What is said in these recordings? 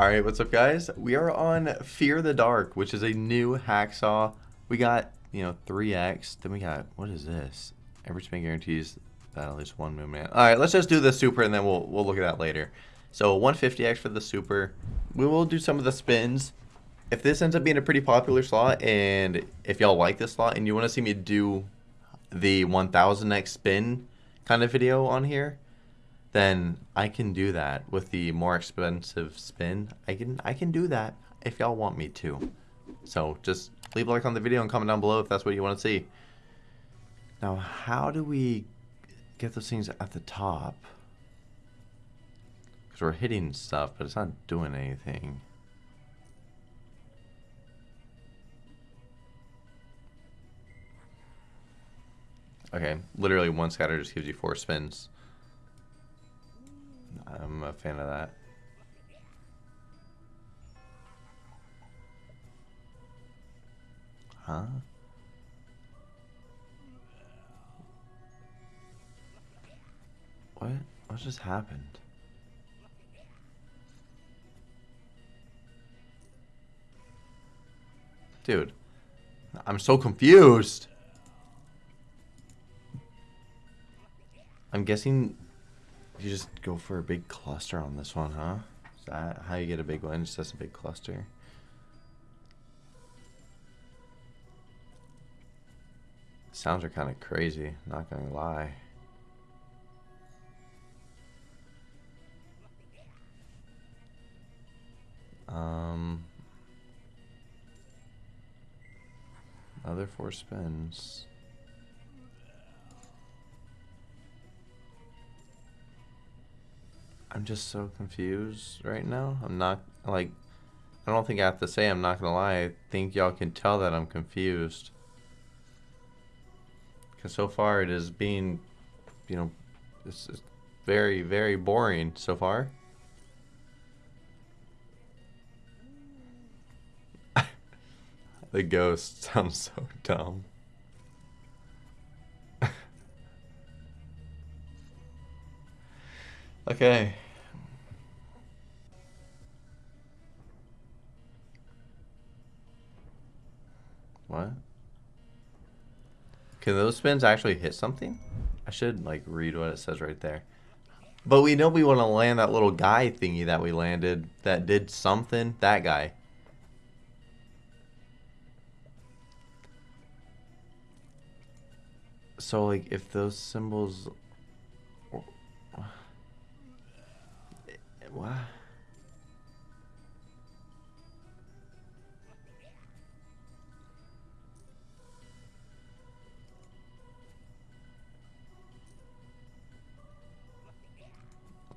Alright, what's up guys? We are on Fear the Dark, which is a new hacksaw. We got, you know, 3x. Then we got, what is this? Every spin guarantees that at least one movement. Alright, let's just do the super and then we'll, we'll look at that later. So 150x for the super. We will do some of the spins. If this ends up being a pretty popular slot and if y'all like this slot and you want to see me do the 1000x spin kind of video on here, then I can do that with the more expensive spin. I can I can do that if y'all want me to. So just leave a like on the video and comment down below if that's what you want to see. Now, how do we get those things at the top? Because we're hitting stuff, but it's not doing anything. Okay, literally one scatter just gives you four spins. I'm a fan of that. Huh? What? What just happened? Dude, I'm so confused. I'm guessing you just go for a big cluster on this one, huh? Is that how you get a big one? Just a big cluster. Sounds are kind of crazy, not gonna lie. Um, other four spins. I'm just so confused right now. I'm not, like, I don't think I have to say I'm not to lie. I think y'all can tell that I'm confused. Because so far it is being, you know, this is very, very boring so far. the ghost sounds so dumb. Okay. What? Can those spins actually hit something? I should like read what it says right there. But we know we want to land that little guy thingy that we landed that did something. That guy. So like if those symbols What?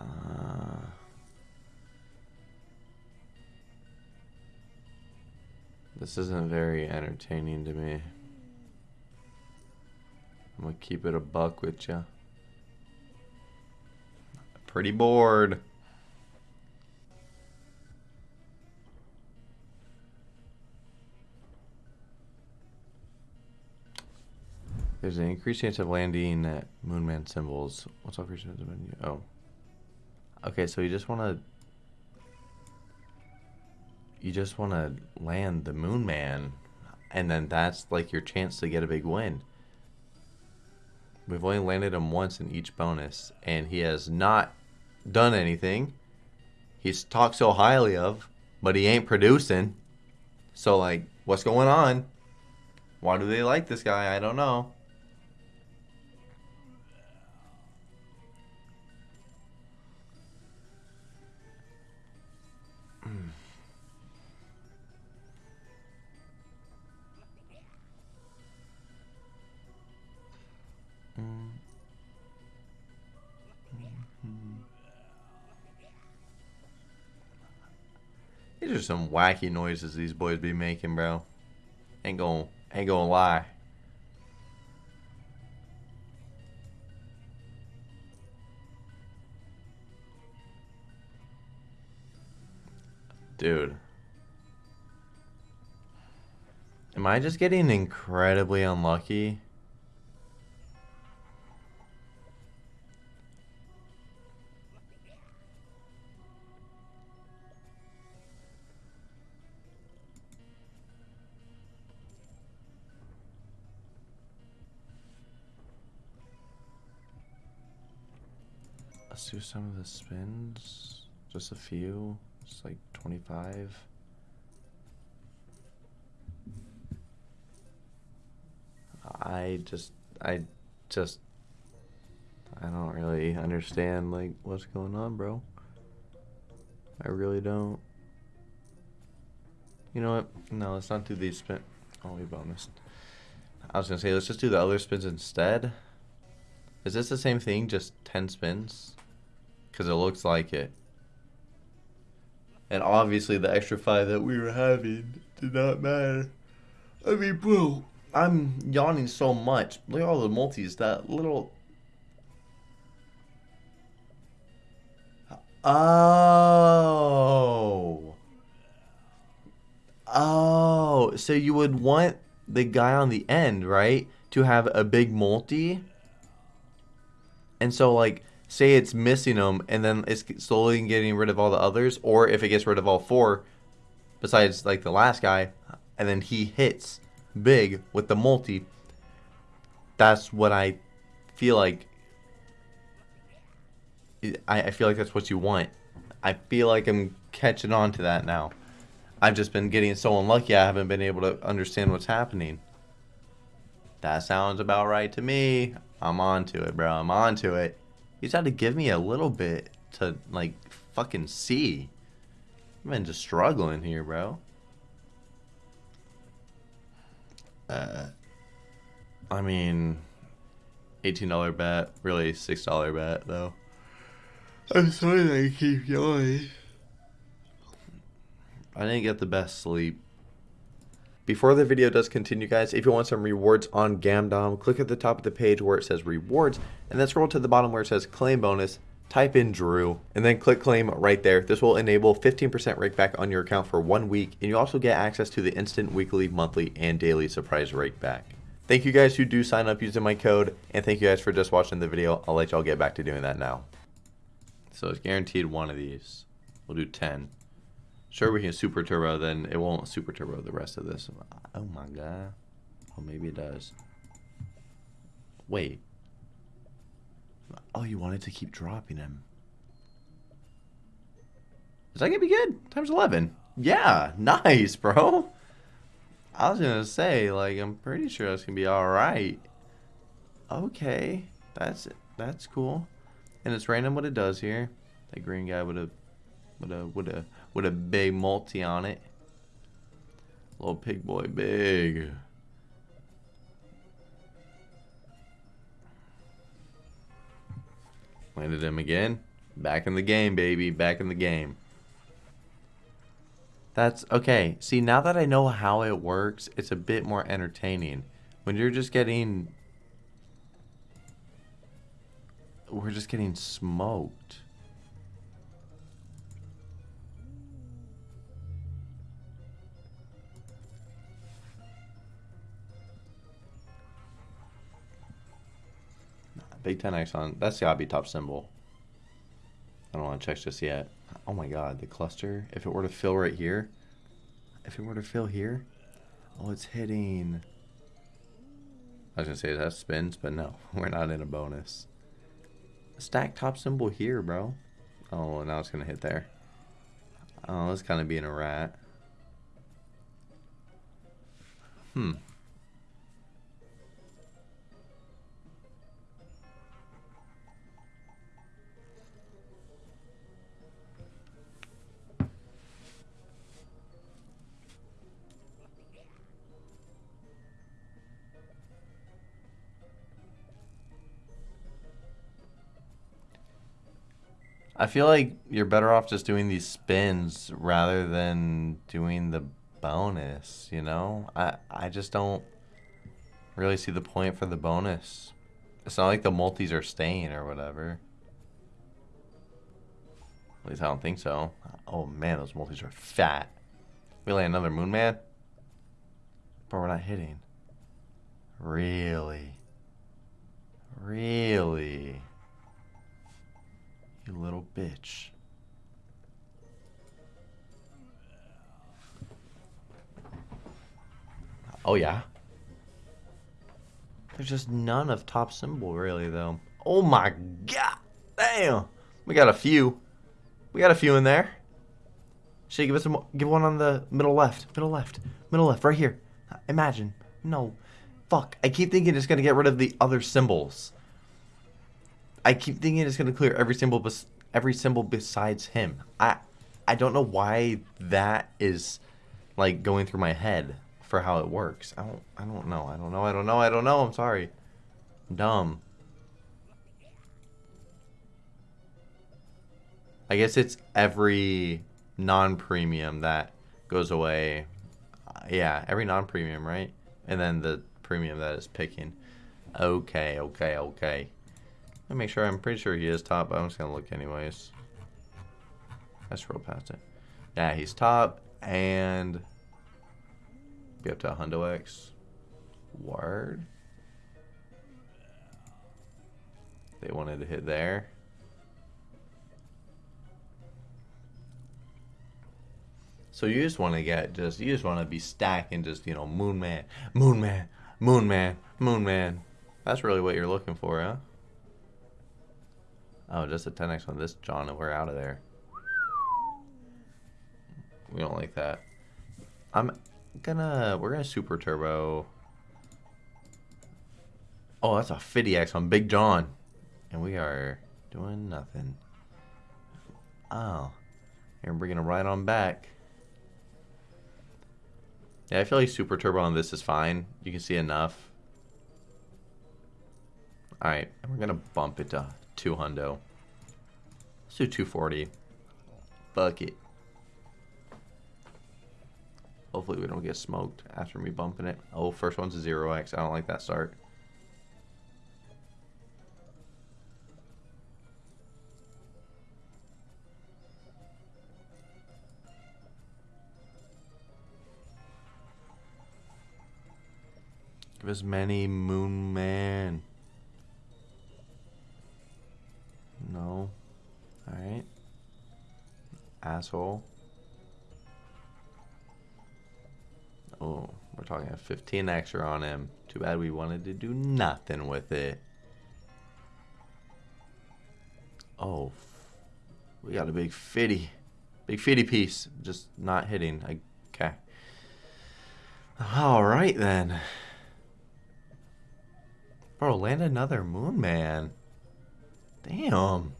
Uh, this isn't very entertaining to me. I'm gonna keep it a buck with you. Pretty bored. There's an increased chance of landing at Moonman symbols. What's creatures the menu? Oh. Okay, so you just want to... You just want to land the Moonman. And then that's like your chance to get a big win. We've only landed him once in each bonus. And he has not done anything. He's talked so highly of. But he ain't producing. So like, what's going on? Why do they like this guy? I don't know. These are some wacky noises these boys be making, bro. Ain't gonna, ain't gonna lie. Dude. Am I just getting incredibly unlucky? Do some of the spins. Just a few. It's like 25. I just, I just, I don't really understand like what's going on, bro. I really don't. You know what? No, let's not do these spin. Oh, we bonus. I was gonna say let's just do the other spins instead. Is this the same thing, just 10 spins? Because it looks like it. And obviously the extra 5 that we were having did not matter. I mean, bro, I'm yawning so much. Look at all the multis. That little... Oh. Oh. So you would want the guy on the end, right? To have a big multi and so like say it's missing them and then it's slowly getting rid of all the others or if it gets rid of all four besides like the last guy and then he hits big with the multi that's what I feel like I, I feel like that's what you want I feel like I'm catching on to that now I've just been getting so unlucky I haven't been able to understand what's happening that sounds about right to me I'm on to it, bro. I'm on to it. You just had to give me a little bit to, like, fucking see. I've been just struggling here, bro. Uh, I mean, $18 bet. Really, $6 bet, though. I'm sorry that I keep going. I didn't get the best sleep. Before the video does continue guys, if you want some rewards on Gamdom, click at the top of the page where it says rewards and then scroll to the bottom where it says claim bonus, type in Drew and then click claim right there. This will enable 15% rake back on your account for one week and you also get access to the instant weekly, monthly, and daily surprise rake back. Thank you guys who do sign up using my code and thank you guys for just watching the video. I'll let y'all get back to doing that now. So it's guaranteed one of these. We'll do 10. Sure, we can super turbo, then it won't super turbo the rest of this. Oh my god. Oh, maybe it does. Wait. Oh, you wanted to keep dropping him. Is that gonna be good? Times 11. Yeah, nice, bro. I was gonna say, like, I'm pretty sure that's gonna be alright. Okay, that's it, that's cool. And it's random what it does here. That green guy would have would have would have with a big multi on it. Little pig boy, big. Landed him again. Back in the game, baby. Back in the game. That's okay. See, now that I know how it works, it's a bit more entertaining. When you're just getting... We're just getting smoked. Big 10x on. That's gotta be top symbol. I don't want to check just yet. Oh my god, the cluster. If it were to fill right here. If it were to fill here. Oh, it's hitting. I was gonna say that spins, but no. We're not in a bonus. Stack top symbol here, bro. Oh, now it's gonna hit there. Oh, it's kind of being a rat. Hmm. I feel like you're better off just doing these spins rather than doing the bonus, you know? I, I just don't really see the point for the bonus. It's not like the multis are staying or whatever. At least I don't think so. Oh man, those multis are fat. We land another moon man? But we're not hitting. Really? Really? Bitch. Oh, yeah? There's just none of top symbol, really, though. Oh, my God. Damn. We got a few. We got a few in there. Should give us a, give one on the middle left, middle left, middle left, right here. Uh, imagine. No. Fuck. I keep thinking it's gonna get rid of the other symbols. I keep thinking it's gonna clear every symbol, bes every symbol besides him. I, I don't know why that is, like going through my head for how it works. I don't, I don't know. I don't know. I don't know. I don't know. I'm sorry. I'm dumb. I guess it's every non-premium that goes away. Yeah, every non-premium, right? And then the premium that is picking. Okay, okay, okay. Let me make sure. I'm pretty sure he is top, but I'm just going to look anyways. I scroll past it. Yeah, he's top and be up to a Hundo X. Word. They wanted to hit there. So you just want to get just you just want to be stacking just you know Moon Man, Moon Man, Moon Man, Moon Man. That's really what you're looking for, huh? Oh, just a 10x on this John and we're out of there. We don't like that. I'm gonna we're gonna super turbo. Oh, that's a 50x on Big John. And we are doing nothing. Oh. You're bringing it right on back. Yeah, I feel like Super Turbo on this is fine. You can see enough. Alright, and we're to bump it to 2 hundo. Let's do 240. Fuck it. Hopefully we don't get smoked after me bumping it. Oh, first one's a 0x. I don't like that start. Give us many Moon Man. No. Alright. Asshole. Oh, we're talking a 15 extra on him. Too bad we wanted to do nothing with it. Oh, we got a big fitty. Big fitty piece. Just not hitting. Okay. Alright then. Bro, land another moon man. Damn.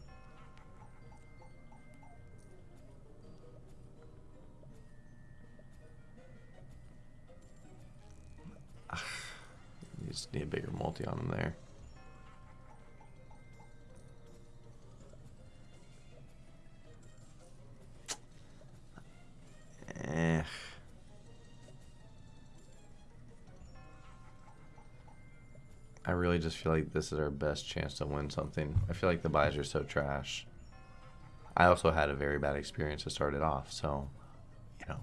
Ah, you just need a bigger multi on him there. I really just feel like this is our best chance to win something. I feel like the buys are so trash. I also had a very bad experience to start it off, so, you know.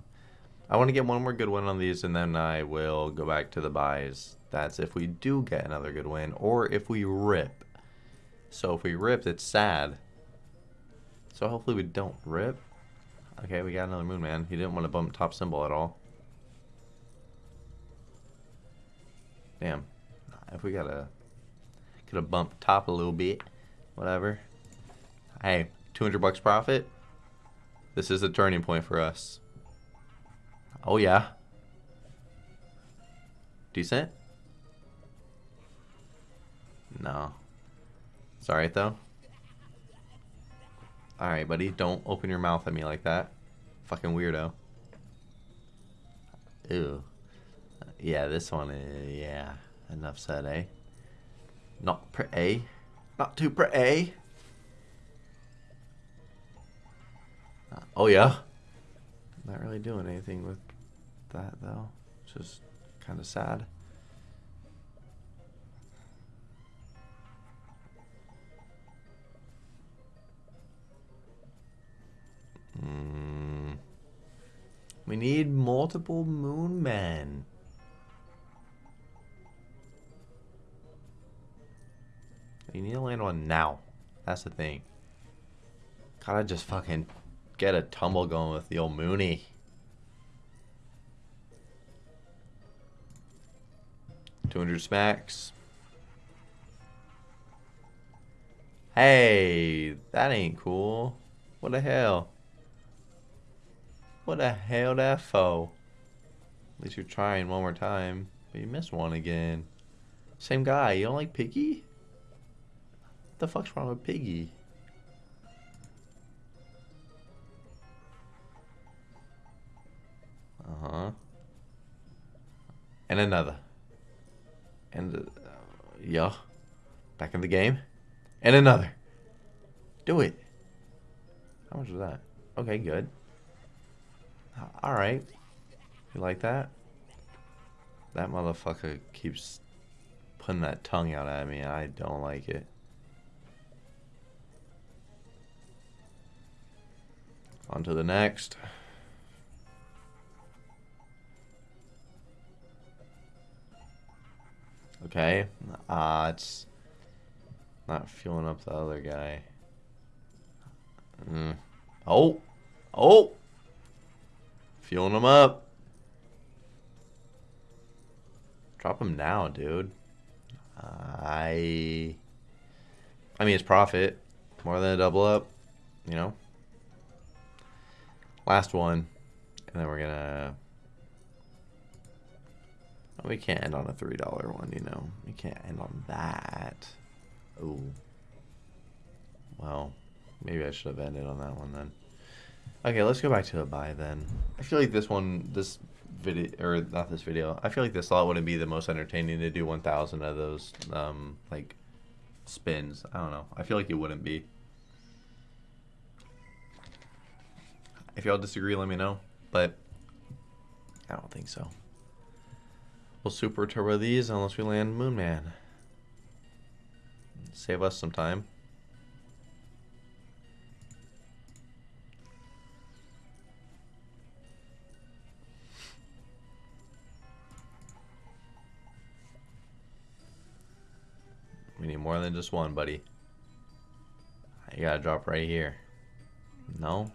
I want to get one more good win on these, and then I will go back to the buys. That's if we do get another good win, or if we rip. So if we rip, it's sad. So hopefully we don't rip. Okay, we got another Moon Man. He didn't want to bump top symbol at all. Damn. If we gotta could have bumped top a little bit, whatever. Hey, 200 bucks profit. This is a turning point for us. Oh yeah. Decent? No. It's alright though. Alright, buddy. Don't open your mouth at me like that. Fucking weirdo. Ew. Yeah, this one is... Yeah. Enough said, eh? Not pretty. Not too pretty. Uh, oh, yeah? Not really doing anything with that, though. Just kind of sad. Mm. We need multiple moon men. You need to land one now. That's the thing. Gotta just fucking get a tumble going with the old Mooney. Two hundred smacks. Hey, that ain't cool. What the hell? What the hell that for? At least you're trying one more time. But you missed one again. Same guy. You don't like Piggy? The fuck's wrong with Piggy? Uh-huh. And another. And, uh, yeah. Back in the game. And another. Do it. How much was that? Okay, good. Alright. You like that? That motherfucker keeps putting that tongue out at me. I don't like it. On to the next. Okay. Ah, uh, it's not fueling up the other guy. Mm. Oh! Oh! Fueling him up. Drop him now, dude. I... I mean, it's profit. More than a double up, you know? Last one. And then we're gonna... We can't end on a $3 one, you know? We can't end on that. Oh. Well, maybe I should have ended on that one then. Okay, let's go back to a buy then. I feel like this one, this video, or not this video, I feel like this slot wouldn't be the most entertaining to do 1,000 of those, um, like, spins. I don't know. I feel like it wouldn't be. If y'all disagree, let me know. But I don't think so. We'll super turbo these unless we land Moon Man. Save us some time. We need more than just one, buddy. You gotta drop right here. No?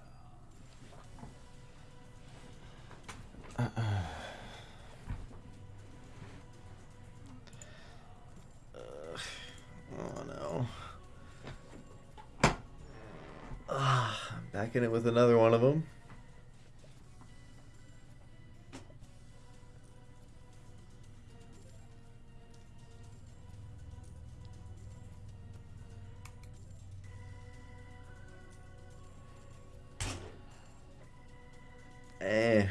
It with another one of them. Eh.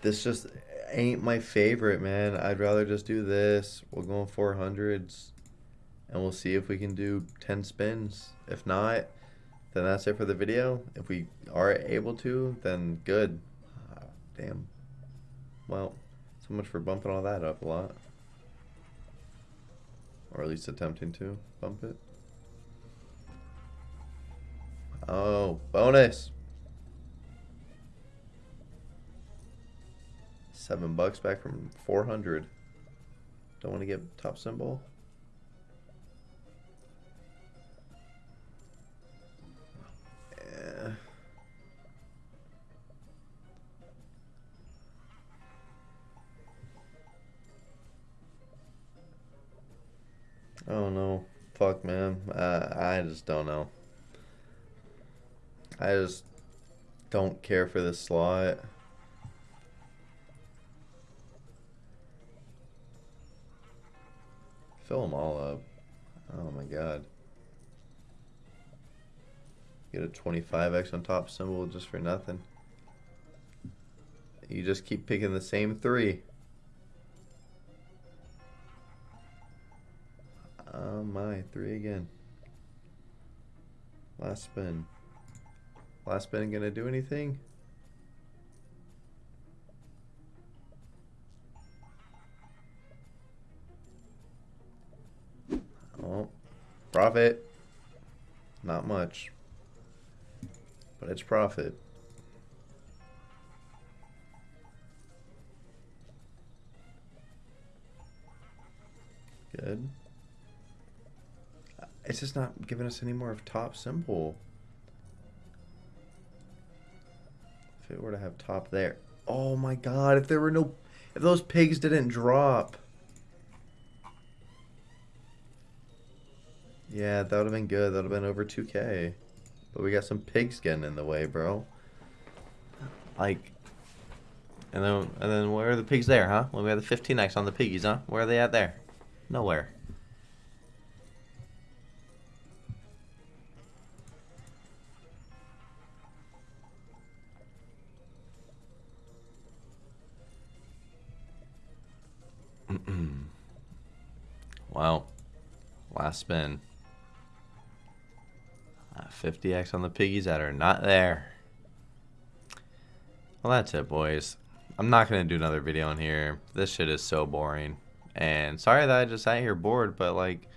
This just ain't my favorite, man. I'd rather just do this. We're going 400s and we'll see if we can do 10 spins. If not, then that's it for the video. If we are able to, then good. Uh, damn. Well, so much for bumping all that up a lot. Or at least attempting to bump it. Oh, bonus! Seven bucks back from 400. Don't want to get top symbol. Just don't know. I just don't care for this slot. Fill them all up. Oh my god. Get a 25x on top symbol just for nothing. You just keep picking the same three. Oh my, three again. Last spin. Last spin gonna do anything? Oh, profit. Not much. But it's profit. Good. It's just not giving us any more of top symbol. If it were to have top there. Oh my god, if there were no... If those pigs didn't drop. Yeah, that would have been good. That would have been over 2k. But we got some pigs getting in the way, bro. Like... And then, and then where are the pigs there, huh? When we had the 15x on the piggies, huh? Where are they at there? Nowhere. Wow. Last spin. Uh, 50x on the piggies that are not there. Well, that's it, boys. I'm not going to do another video in here. This shit is so boring. And sorry that I just sat here bored, but like,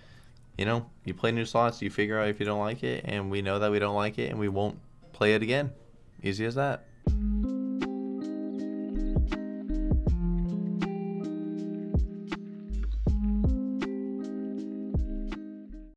you know, you play new slots, you figure out if you don't like it, and we know that we don't like it, and we won't play it again. Easy as that.